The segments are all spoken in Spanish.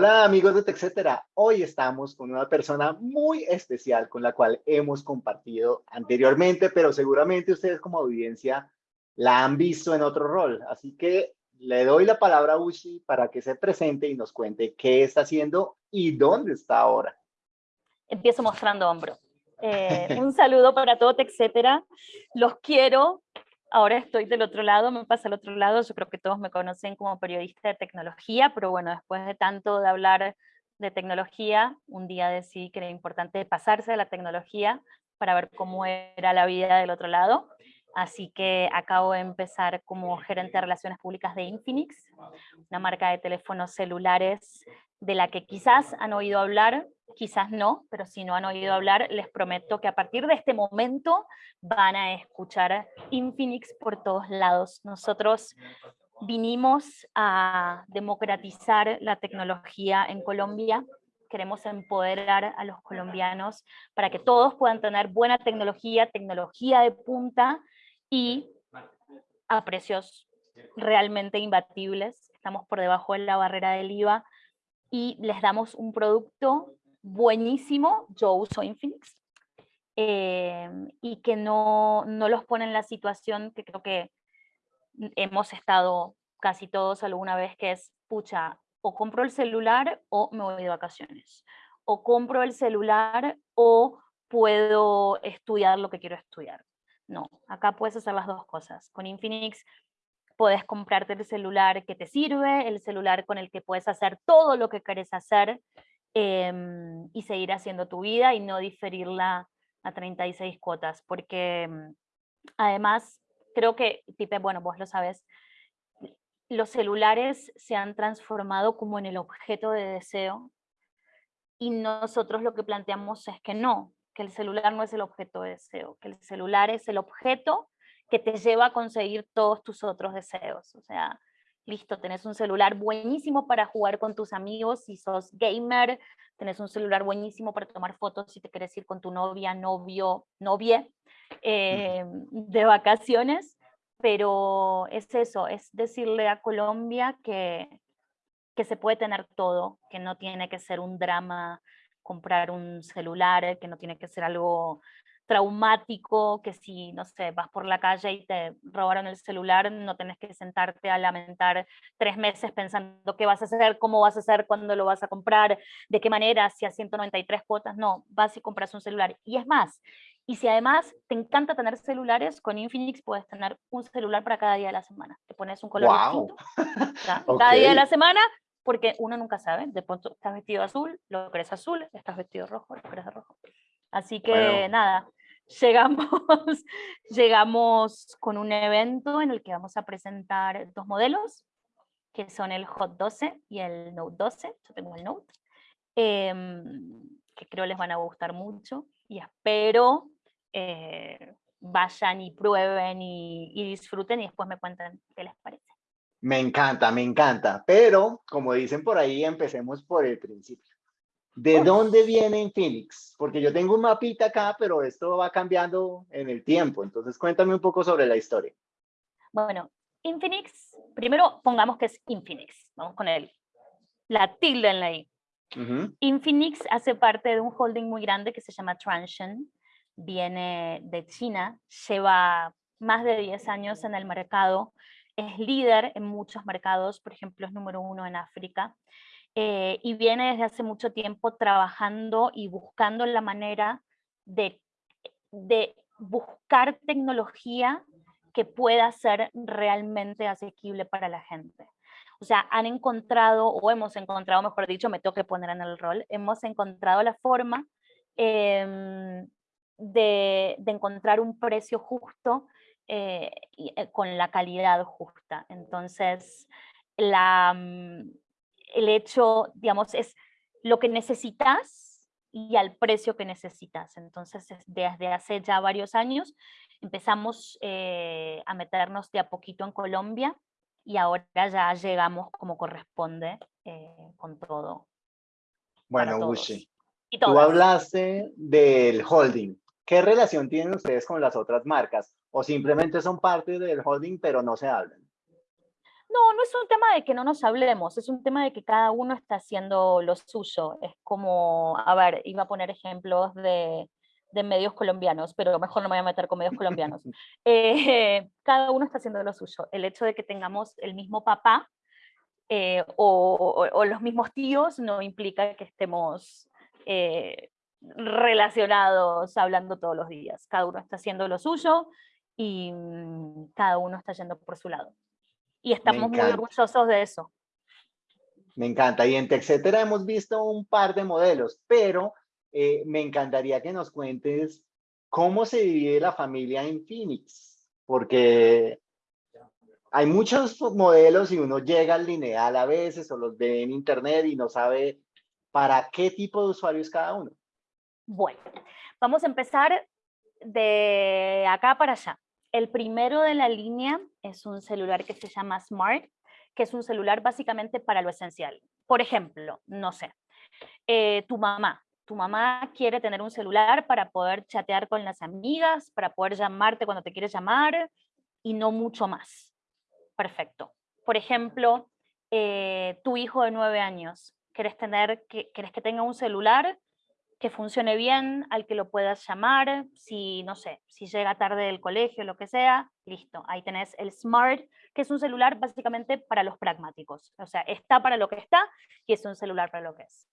Hola amigos de TechCetera, hoy estamos con una persona muy especial con la cual hemos compartido anteriormente, pero seguramente ustedes como audiencia la han visto en otro rol. Así que le doy la palabra a Ushi para que se presente y nos cuente qué está haciendo y dónde está ahora. Empiezo mostrando hombro. Eh, un saludo para todo TechCetera. Los quiero, ahora estoy del otro lado, me pasa al otro lado, yo creo que todos me conocen como periodista de tecnología, pero bueno, después de tanto de hablar de tecnología, un día decidí que era importante pasarse a la tecnología para ver cómo era la vida del otro lado. Así que acabo de empezar como gerente de relaciones públicas de Infinix, una marca de teléfonos celulares de la que quizás han oído hablar, quizás no, pero si no han oído hablar, les prometo que a partir de este momento van a escuchar Infinix por todos lados. Nosotros vinimos a democratizar la tecnología en Colombia, queremos empoderar a los colombianos para que todos puedan tener buena tecnología, tecnología de punta y a precios realmente imbatibles. Estamos por debajo de la barrera del IVA y les damos un producto buenísimo, yo uso Infinix, em, y que no, no los pone en la situación que creo que hemos estado casi todos alguna vez, que es, pucha, o compro el celular o me voy de vacaciones, o compro el celular o puedo estudiar lo que quiero estudiar. No, acá puedes hacer las dos cosas. Con Infinix puedes comprarte el celular que te sirve, el celular con el que puedes hacer todo lo que quieres hacer em, y seguir haciendo tu vida y no diferirla a 36 cuotas, porque em, además creo que, Pipe, bueno, vos lo sabes, los celulares se han transformado como en el objeto de deseo y nosotros lo que planteamos es que no, que el celular no es el objeto de deseo, que el celular es el objeto que te lleva a conseguir todos tus otros deseos. O sea, listo, tenés un celular buenísimo para jugar con tus amigos si sos gamer, tenés un celular buenísimo para tomar fotos si te quieres ir con tu novia, novio, novia eh, de vacaciones, pero es eso, es decirle a Colombia que, que se puede tener todo, que no tiene que ser un drama comprar un celular, que no tiene que ser algo traumático, que si, no sé, vas por la calle y te robaron el celular, no tenés que sentarte a lamentar tres meses pensando qué vas a hacer, cómo vas a hacer, cuándo lo vas a comprar, de qué manera, si a 193 cuotas, no, vas y compras un celular. Y es más, y si además te encanta tener celulares, con Infinix puedes tener un celular para cada día de la semana. Te pones un color distinto. Cada día de la semana porque uno nunca sabe, de pronto estás vestido azul, lo crees azul, estás vestido rojo, lo crees rojo. Así que nada, llegamos, llegamos con un evento en el que vamos a presentar dos modelos, que son el Hot 12 y el Note 12, yo tengo el Note, em, que creo les van a gustar mucho, y espero eh, vayan y prueben y, y disfruten y después me cuenten qué les parece. Me encanta, me encanta. Pero, como dicen por ahí, empecemos por el principio. ¿De dónde viene Infinix? Porque yo tengo un mapita acá, pero esto va cambiando en el tiempo. Entonces, cuéntame un poco sobre la historia. Bueno, Infinix, primero pongamos que es Infinix. Vamos con el, la tilde en la I. Infinix hace parte de un holding muy grande que se llama Transsion. Viene de China, lleva más de 10 años en el mercado es líder en muchos mercados, por ejemplo es número uno en África, eh, y viene desde hace mucho tiempo trabajando y buscando la manera de, de buscar tecnología que pueda ser realmente asequible para la gente. O sea, han encontrado, o hemos encontrado, mejor dicho, me tengo que poner en el rol, hemos encontrado la forma em, de, de, encontrar un precio justo eh, eh, con la calidad justa. Entonces, la, mm, el hecho, digamos, es lo que necesitas y al precio que necesitas. Entonces, desde hace ya varios años empezamos eh, a meternos de a poquito en Colombia y ahora ya llegamos como corresponde con todo. Bueno, Gucci, tú hablaste del holding. ¿Qué relación tienen ustedes con las otras marcas? ¿O simplemente son parte del holding pero no se hablan? No, no es un tema de que no nos hablemos, es un tema de que cada uno está haciendo lo suyo. Es como, a ver, iba a poner ejemplos de, de medios colombianos, pero mejor no me voy a meter con medios colombianos. Eh, cada uno está haciendo lo suyo. El hecho de que tengamos el mismo papá eh, o, o, los mismos tíos no implica que estemos eh, relacionados hablando todos los días. Cada uno está haciendo lo suyo y mm, cada uno está yendo por su lado. Y estamos muy orgullosos de eso. Me encanta. Y en TechCetera hemos visto un par de modelos, pero eh, me encantaría que nos cuentes cómo se divide la familia en Phoenix, porque hay muchos modelos y uno llega al lineal a veces o los ve en internet y no sabe para qué tipo de usuario es cada uno. Bueno, vamos a empezar de acá para allá. El primero de la línea es un celular que se llama Smart, que es un celular básicamente para lo esencial. Por ejemplo, no sé, eh, tu mamá tu mamá quiere tener un celular para poder chatear con las amigas, para poder llamarte cuando te quieres llamar y no mucho más. Perfecto. Por ejemplo, eh, tu hijo de nueve años, quieres, tener, que, que tenga un celular que funcione bien, al que lo puedas llamar, si, no sé, si llega tarde del colegio, lo que sea, listo, ahí tenés el Smart, que es un celular básicamente para los pragmáticos, o sea, está para lo que está y es un celular para lo que es.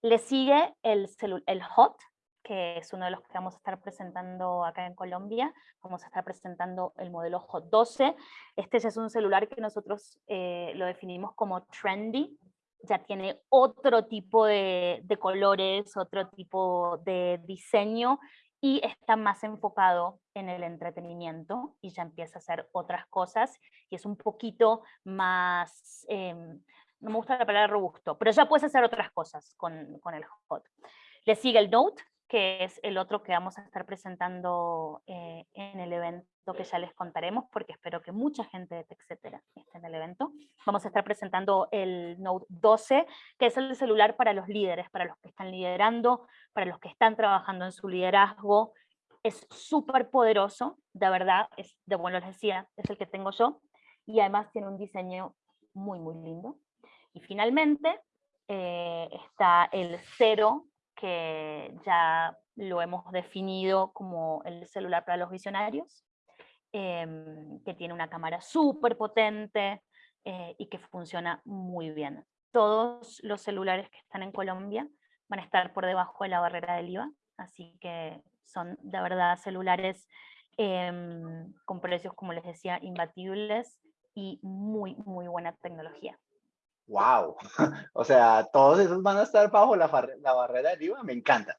Le sigue el, el HOT, que es uno de los que vamos a estar presentando acá en Colombia. Vamos a estar presentando el modelo HOT 12. Este ya es un celular que nosotros eh, lo definimos como trendy. Ya tiene otro tipo de, de colores, otro tipo de diseño y está más enfocado en el entretenimiento y ya empieza a hacer otras cosas y es un poquito más, em, no me gusta la palabra robusto, pero ya puedes hacer otras cosas con, con el hot. Le sigue el Note, que es el otro que vamos a estar presentando eh, en el evento que ya les contaremos, porque espero que mucha gente de etcétera esté en el evento. Vamos a estar presentando el Note 12, que es el celular para los líderes, para los que están liderando, para los que están trabajando en su liderazgo. Es súper poderoso, de verdad, es, de bueno les decía, es el que tengo yo, y además tiene un diseño muy, muy lindo. Y finalmente eh, está el cero, que ya lo hemos definido como el celular para los visionarios, em, que tiene una cámara súper potente eh, y que funciona muy bien. Todos los celulares que están en Colombia van a estar por debajo de la barrera del IVA, así que son de verdad celulares em, con precios, como les decía, imbatibles y muy, muy buena tecnología. ¡Wow! o sea, todos esos van a estar bajo la, la barrera de IVA, me encanta.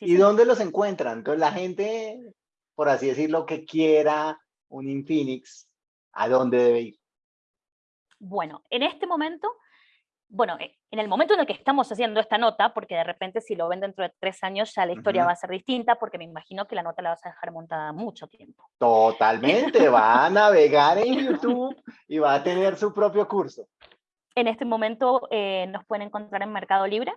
¿Y dónde los encuentran? Entonces la gente, por así decirlo, que quiera un Infinix, ¿a dónde debe ir? Bueno, en este momento, bueno, eh, en el momento en el que estamos haciendo esta nota, porque de repente si lo ven dentro de tres años ya la historia va a ser distinta, porque me imagino que la nota la vas a dejar montada mucho tiempo. Totalmente, va a navegar en YouTube y va a tener su propio curso. En este momento eh, nos pueden encontrar en Mercado Libre.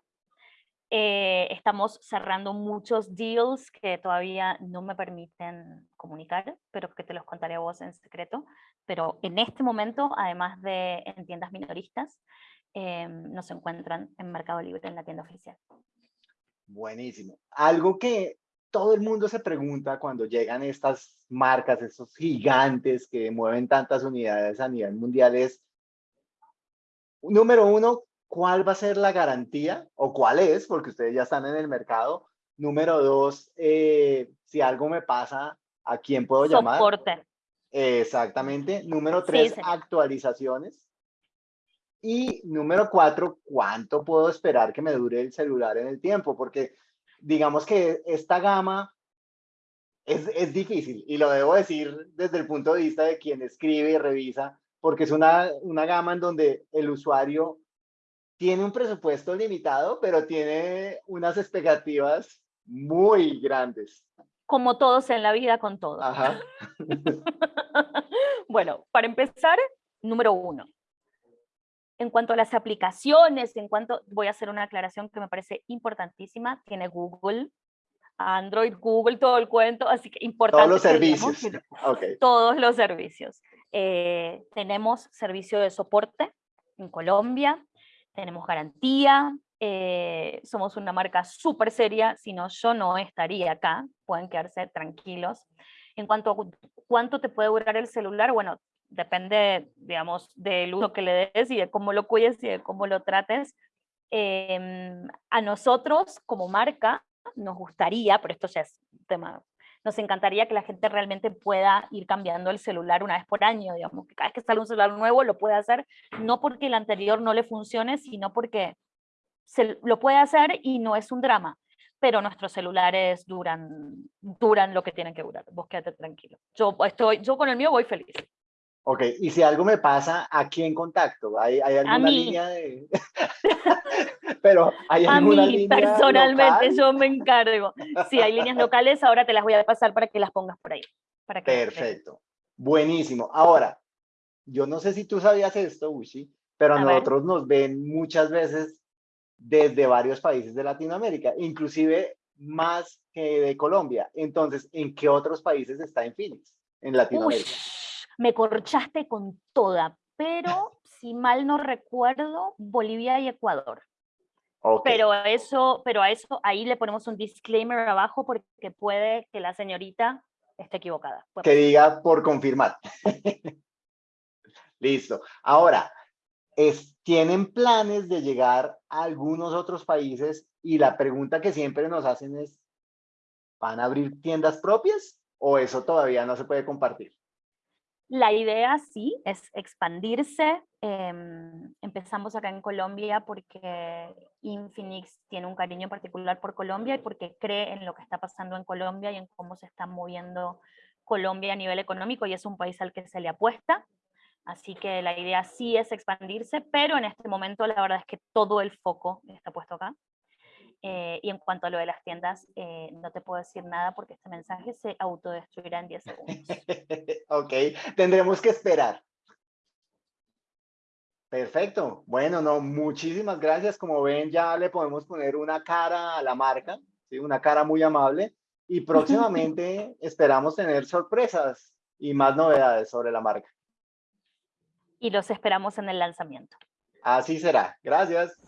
Eh, estamos cerrando muchos deals que todavía no me permiten comunicar, pero que te los contaré a vos en secreto. Pero en este momento, además de en tiendas minoristas, eh, nos encuentran en Mercado Libre, en la tienda oficial. Buenísimo. Algo que todo el mundo se pregunta cuando llegan estas marcas, estos gigantes que mueven tantas unidades a nivel mundial es, número uno, ¿cuál va a ser la garantía? ¿O cuál es? Porque ustedes ya están en el mercado. Número dos, eh, si algo me pasa, ¿a quién puedo llamar? Soporte. Exactamente. Número tres, actualizaciones. Y número cuatro, ¿cuánto puedo esperar que me dure el celular en el tiempo? Porque digamos que esta gama es, es difícil y lo debo decir desde el punto de vista de quien escribe y revisa porque es una, una gama en donde el usuario tiene un presupuesto limitado, pero tiene unas expectativas muy grandes. Como todos en la vida, con todo. Ajá. bueno, para empezar, número uno. En cuanto a las aplicaciones, en cuanto, voy a hacer una aclaración que me parece importantísima, tiene Google, Android, Google, todo el cuento, así que importante. Todos los servicios. Okay. Todos los servicios. Eh, tenemos servicio de soporte en Colombia, tenemos garantía, eh, somos una marca súper seria, si no yo no estaría acá, pueden quedarse tranquilos. En cuanto a cuánto te puede durar el celular, bueno, depende, digamos, del uso que le des y de cómo lo cuides y de cómo lo trates. Em, a nosotros como marca nos gustaría, pero esto ya es un tema, nos encantaría que la gente realmente pueda ir cambiando el celular una vez por año, digamos, que cada vez que sale un celular nuevo lo puede hacer, no porque el anterior no le funcione, sino porque se, lo puede hacer y no es un drama, pero nuestros celulares duran, duran lo que tienen que durar, vos quédate tranquilo. Yo, estoy, yo con el mío voy feliz. Ok, y si algo me pasa, ¿a quién contacto? ¿Hay, hay alguna a mí. línea de...? Pero ¿hay a alguna mí, línea personalmente, local? yo me encargo. Si hay líneas locales, ahora te las voy a pasar para que las pongas por ahí. Para que Perfecto. Buenísimo. Ahora, yo no sé si tú sabías esto, Ushi, pero a, ver. nosotros nos ven muchas veces desde varios países de Latinoamérica, inclusive más que de Colombia. Entonces, ¿en qué otros países está Infinix en Latinoamérica? Me corchaste con toda, pero si mal no recuerdo, Bolivia y Ecuador. Ok, Pero eso, pero a eso ahí le ponemos un disclaimer abajo porque puede que la señorita esté equivocada. Que diga por confirmar. Listo. Ahora, es, ¿tienen planes de llegar a algunos otros países? Y la pregunta que siempre nos hacen es, ¿van a abrir tiendas propias o eso todavía no se puede compartir? La idea sí es expandirse. em, empezamos acá en Colombia porque Infinix tiene un cariño particular por Colombia y porque cree en lo que está pasando en Colombia y en cómo se está moviendo Colombia a nivel económico y es un país al que se le apuesta. Así que la idea sí es expandirse, pero en este momento la verdad es que todo el foco está puesto acá. Eh, y en cuanto a lo de las tiendas, eh, no te puedo decir nada porque este mensaje se autodestruirá en 10 segundos. ok, tendremos que esperar. Perfecto. Bueno, no, muchísimas gracias. Como ven, ya le podemos poner una cara a la marca, ¿sí? una cara muy amable. Y próximamente esperamos tener sorpresas y más novedades sobre la marca. Y los esperamos en el lanzamiento. Así será. Gracias.